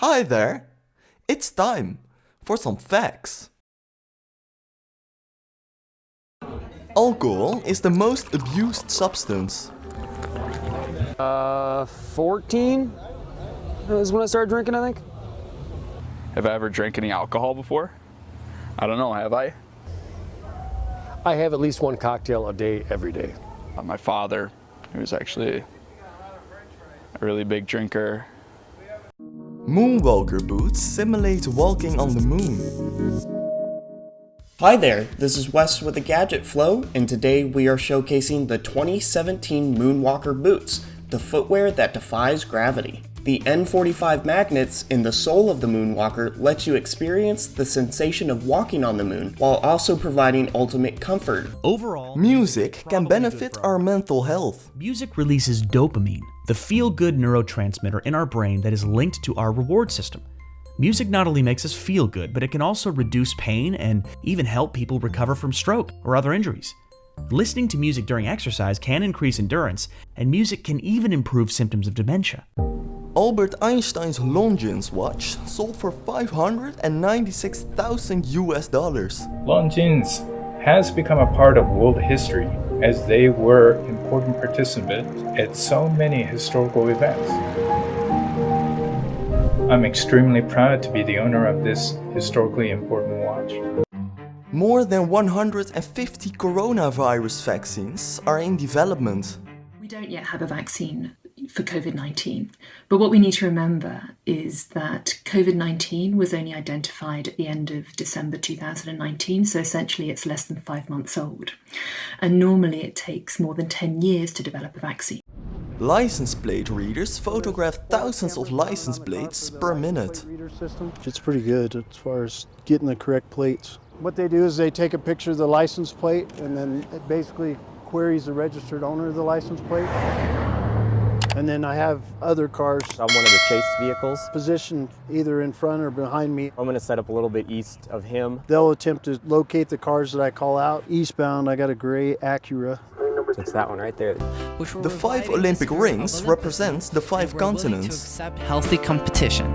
Hi there! It's time for some facts. Alcohol is the most abused substance. Uh, 14 is when I started drinking, I think. Have I ever drank any alcohol before? I don't know, have I? I have at least one cocktail a day every day. Uh, my father, who was actually a really big drinker. Moonwalker boots simulate walking on the moon. Hi there, this is Wes with the Gadget Flow, and today we are showcasing the 2017 Moonwalker boots, the footwear that defies gravity. The N45 magnets in the sole of the Moonwalker lets you experience the sensation of walking on the moon, while also providing ultimate comfort. Overall, Music can benefit our mental health. Music releases dopamine, the feel-good neurotransmitter in our brain that is linked to our reward system. Music not only makes us feel good, but it can also reduce pain and even help people recover from stroke or other injuries. Listening to music during exercise can increase endurance, and music can even improve symptoms of dementia. Albert Einstein's Longines watch sold for 596,000 US dollars. Longines has become a part of world history as they were important participants at so many historical events. I'm extremely proud to be the owner of this historically important watch. More than 150 coronavirus vaccines are in development. We don't yet have a vaccine for COVID 19, but what we need to remember is that COVID 19 was only identified at the end of December 2019, so essentially it's less than five months old. And normally it takes more than 10 years to develop a vaccine. License plate readers photograph thousands of license plates per minute. It's pretty good as far as getting the correct plates. What they do is they take a picture of the license plate and then it basically queries the registered owner of the license plate. And then I have other cars I'm one of the chase vehicles. positioned either in front or behind me. I'm gonna set up a little bit east of him. They'll attempt to locate the cars that I call out. Eastbound, I got a gray Acura. So it's that one right there. The five Olympic rings represent the five continents. healthy competition.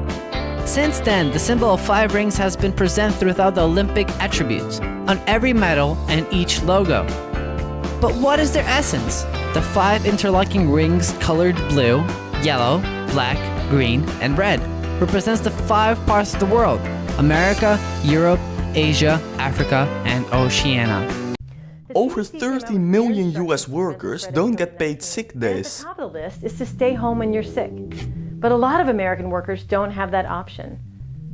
Since then, the symbol of five rings has been present throughout the Olympic attributes, on every medal and each logo. But what is their essence? The five interlocking rings colored blue, yellow, black, green, and red represents the five parts of the world, America, Europe, Asia, Africa, and Oceania. Over 30 million US workers don't get paid sick days. top of the list is to stay home when you're sick. But a lot of American workers don't have that option.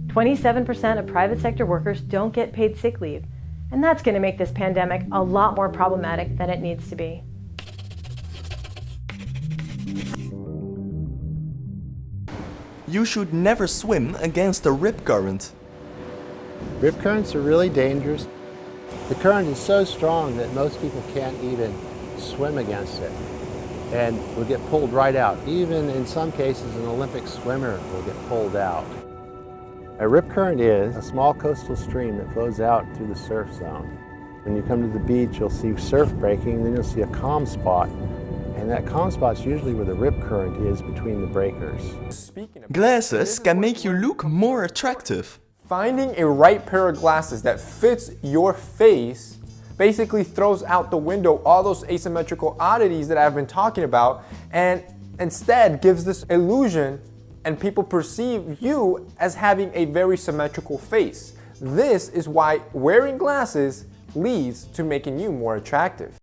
27% of private sector workers don't get paid sick leave, and that's going to make this pandemic a lot more problematic than it needs to be. You should never swim against a rip current. Rip currents are really dangerous. The current is so strong that most people can't even swim against it and will get pulled right out. Even in some cases, an Olympic swimmer will get pulled out. A rip current is a small coastal stream that flows out through the surf zone. When you come to the beach, you'll see surf breaking, then you'll see a calm spot. And that calm spot's usually where the rip current is between the breakers. Glasses can make you look more attractive. Finding a right pair of glasses that fits your face basically throws out the window all those asymmetrical oddities that I've been talking about and instead gives this illusion and people perceive you as having a very symmetrical face. This is why wearing glasses leads to making you more attractive.